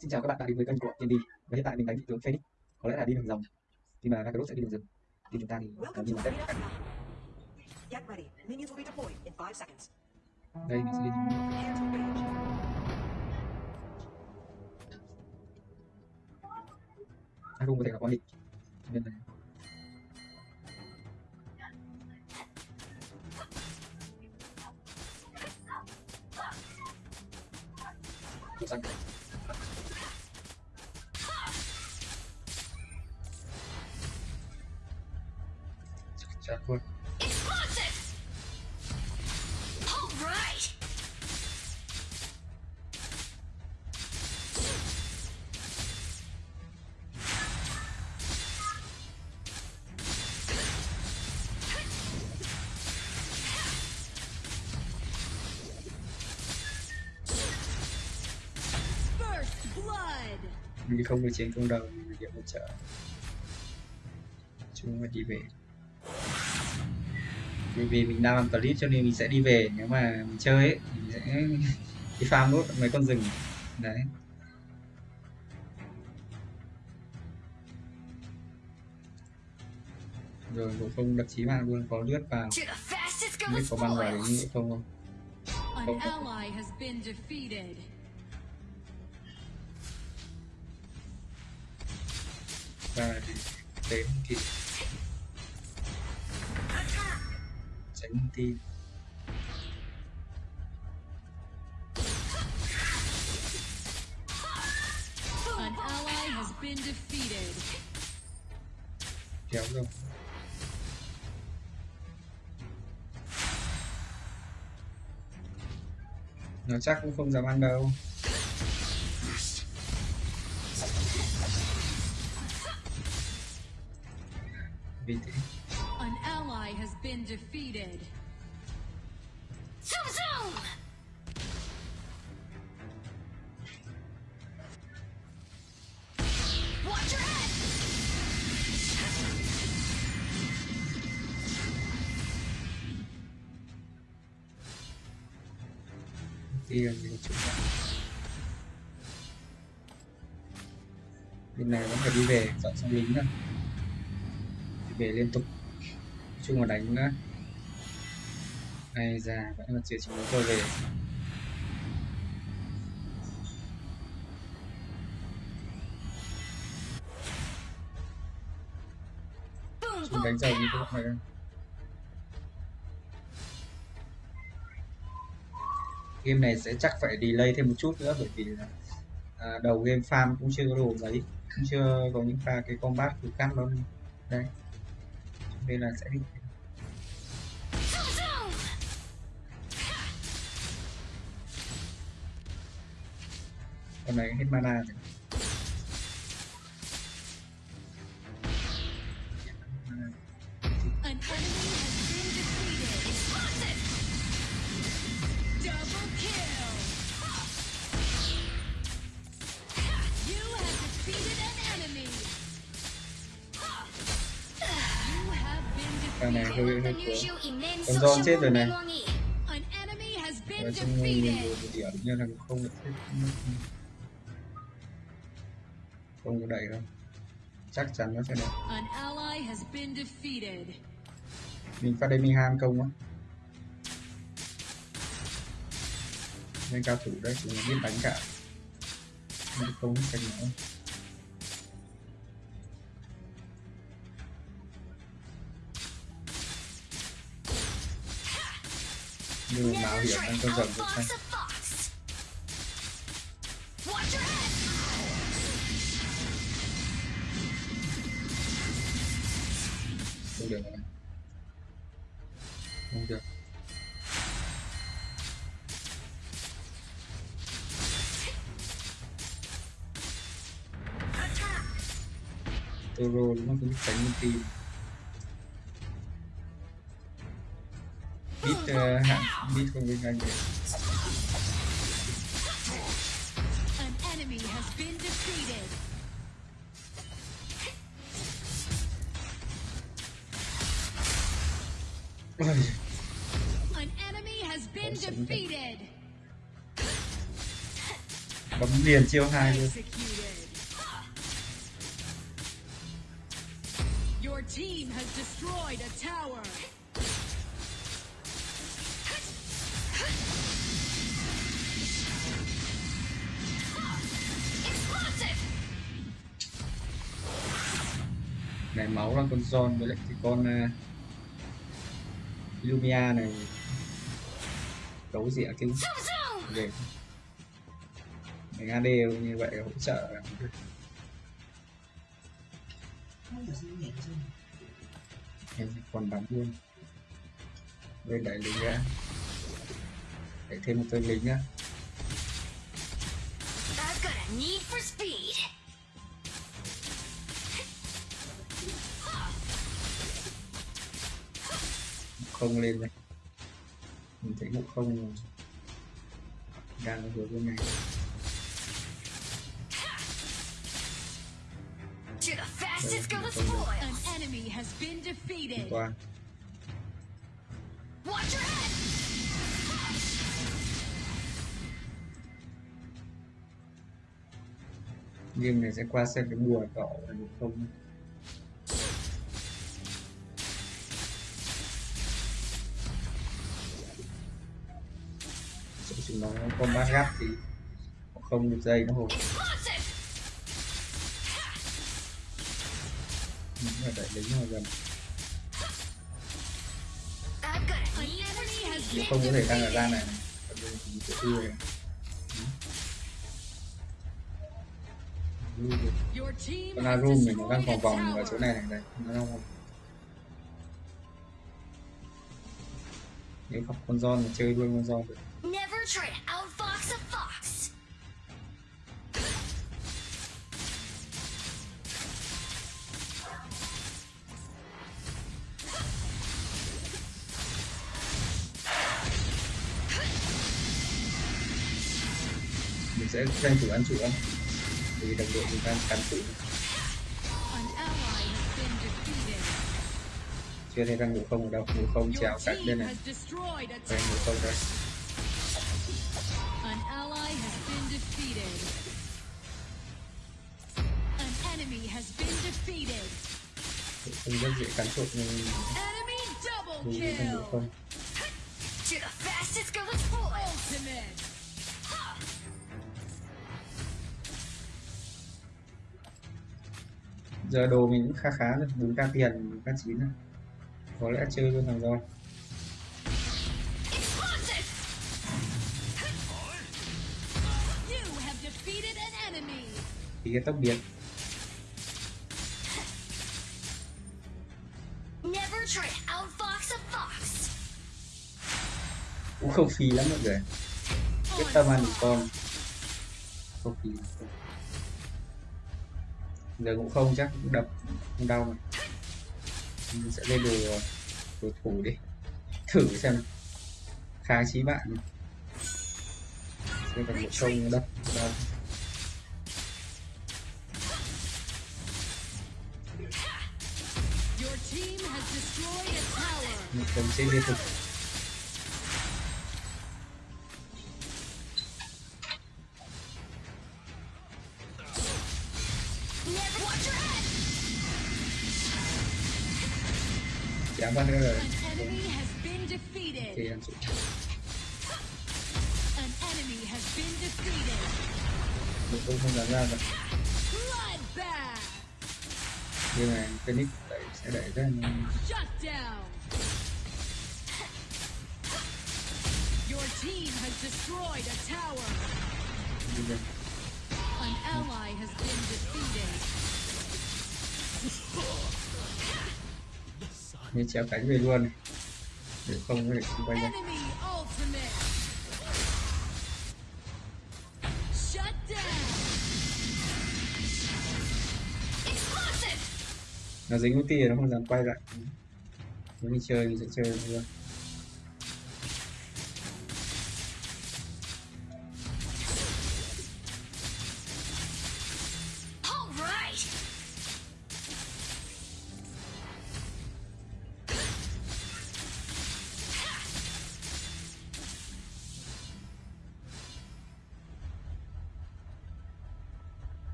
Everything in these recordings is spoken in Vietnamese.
Xin chào các bạn đã đến với kênh của TND và hiện tại mình đánh vị tướng Phoenix. Có lẽ là đi đường rồng nhưng mà Kakarot sẽ đi đường rừng. Thì chúng ta thì in 5 seconds. đây mình sẽ đi. Arum có thể là quá địch cho nên là Màu xanh mình không được chiến công đầu mình điểm hỗ trợ. Chúng mà đi về. Vì vì mình đang làm clip cho nên mình sẽ đi về. Nếu mà mình chơi ấy, mình sẽ đi farm nốt mấy con rừng. Đấy. Rồi bộ không đập chí mạng luôn có lướt vào. Không biết có băng vào đến nữa không? Không Và thì đến thì tránh tin kéo rồi. Nó chắc cũng không dám ăn đâu An ally has been defeated. Zoom zoom! Watch your head! đi làm gì chúng ta bên này vẫn phải đi về dọn xong lính rồi về liên tục. Chung mà đánh nữa ai già vẫn là chưa chúng tôi về. Chúng đánh giàu như thế này game này sẽ chắc phải delay thêm một chút nữa bởi vì là à, đầu game farm cũng chưa có đồ mấy cũng chưa có những pha cái combat cực cắt đâu đây nên là sẽ đi. Con này hết mana rồi. Con siêu chết rồi này. been trong mình điểm như là không được không có đẩy đâu. Chắc chắn nó sẽ đẩy An ally has been defeated. mình phát đây mình ham công á. Nên cao thủ đấy nó biết đánh cả. Không công cách nữa mà mạo hiểm con rồng out được fox. Không được rồi. Không được. Toro nó cũng tránh một Bít uh, Bít không bên An enemy has been defeated. An enemy has been defeated. bấm liền chiêu hai luôn Your team has destroyed a tower. Máu là con John với lại cái con uh, Lumia này. Đấu gì ạ kinh về mình AD như vậy hỗ trợ. Em còn bắn luôn. Bên đẩy lính ra đẩy thêm một tên lính nhá I've got a need for speed. Không lên này mình thấy ngộ không đang ở hướng bên này To the fastest go to An spoils. enemy has been hoàn defeated. toàn Watch your head! game này sẽ qua xem cái bùa đỏ là được không nó không nó gắt thì không được dây nó hồi Explosive! mình đẩy lính vào gần. I've không có thể tăng ở ra này. Còn đây thì sẽ đưa này con has Arum này nó đang vòng vòng ở chỗ này này, đây. Nó đang vòng nếu gặp con giòn thì chơi luôn con giòn được try to outfox a fox. mình sẽ tranh thủ ăn trụ không? Vì đồng đội mình đang cắn trụ An ally has been defeated. chưa thấy đang ngủ không ở đâu. Ngủ không trèo team bên này. has destroyed a đây ngủ không đây không rất dễ cắn trụ nhưng vì đang ngủ kill. không giờ đồ mình cũng khá khá rồi bốn k tiền k chín rồi. Có lẽ chơi luôn thằng rồi thì cái tốc biến không phí lắm mọi người. Quyết tâm ăn con. Không phí giờ cũng không chắc cũng đập không đau mà mình sẽ lên đồ đồ thủ đi. Thử xem. Khá chí bạn xem còn một không đập đau Your team has destroyed a tower. một không sẽ liên tục thì ăn trụ An enemy has been defeated. một không không dám ra rồi Bloodbath. nhưng mà Phoenix đẩy sẽ đẩy rất là nhanh. Shut down. Your team has destroyed a tower. Bây giờ An ally has been defeated. Như chéo cánh về luôn này. để không thể xung quanh đây nó dính ulti thì nó không dám quay lại. Nếu mình chơi mình sẽ chơi luôn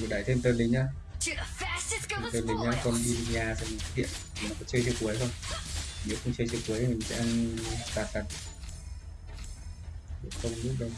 mình đẩy thêm tên lính nhá. Tên lính nhá con nhà xem hiện thì nó có chơi chiếc cuối không? Nếu không chơi chiếc cuối thì mình sẽ ăn tạt tạt. Không biết đâu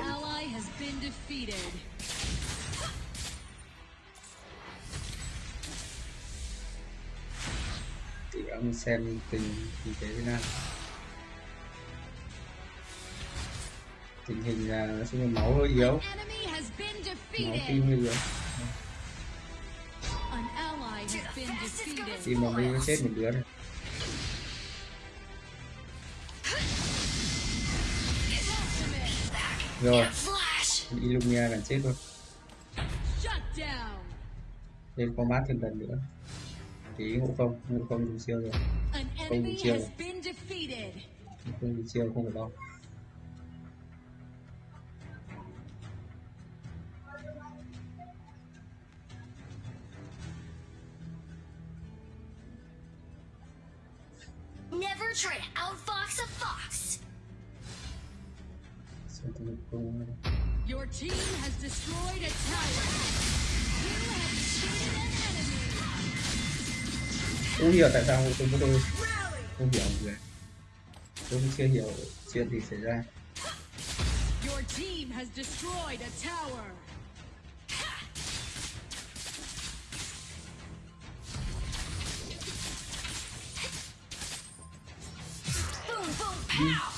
An ally has been defeated. thì ông xem tình tình thế thế nào tình hình là nói chung máu hơi yếu Enemy has been máu defeated. tim hơi yếu tim mà mới spoils. chết một đứa này rồi. Flash. Illumia gần chết luôn lên combat thêm lần nữa. Tí ngộ không ngộ không dùng siêu rồi. Been defeated. ngộ không dùng siêu không phải lo Your team has destroyed a tower. You have defeated an enemy. không hiểu tại sao không có tôi không hiểu người tôi cũng chưa hiểu chuyện gì xảy ra Your team has destroyed a tower. Boom, boom, pow.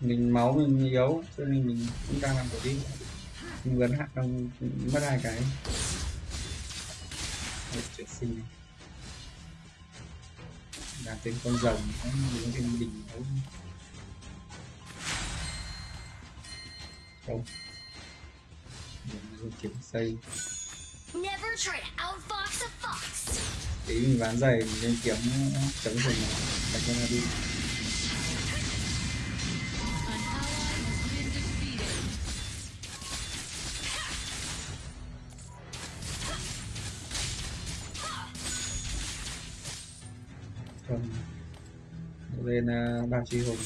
Mình máu mình yếu cho nên mình cũng đang làm cái đi. Mình vẫn hạ đang mất hai cái. Một chuyện sinh làm tên con rồng mình thêm bình đấu không mình kiếm xây. Tí mình ván giày mình lên kiếm chống rừng đánh cho nó đi không lên uh, ba chi hùng.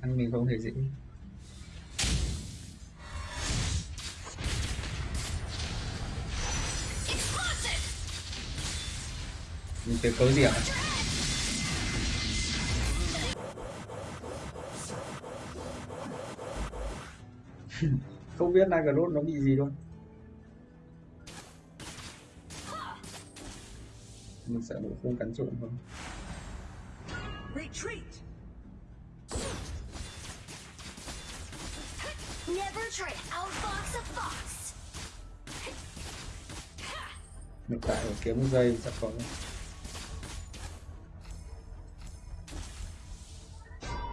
Ăn mình không thể dễ mình tới cấu điểm. không biết Nagrod nó bị gì luôn mình sợ nó không cắn trộm không Retreat. Never try to outfox a fox. hiện tại ở kiếm giây chắc có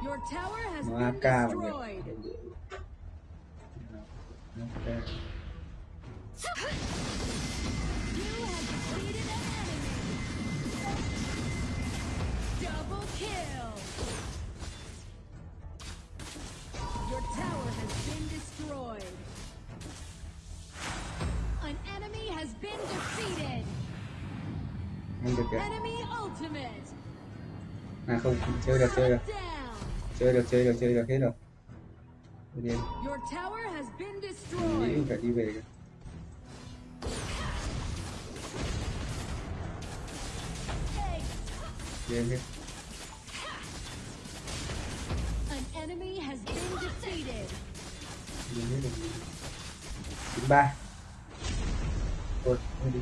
Your tower has nó been AK destroyed. Nhỉ Ok. You have defeated an enemy. Double kill. Your tower has been destroyed. An enemy has been defeated. ăn được kìa Enemy ultimate. à không chơi được chơi được chơi được chơi được chơi được hết rồi Has been mình nghĩ destroyed. mình phải đi về đi em An enemy has been defeated. chín ba. Thôi thôi đi.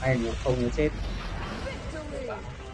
Ai ngủ không nó chết? Victory.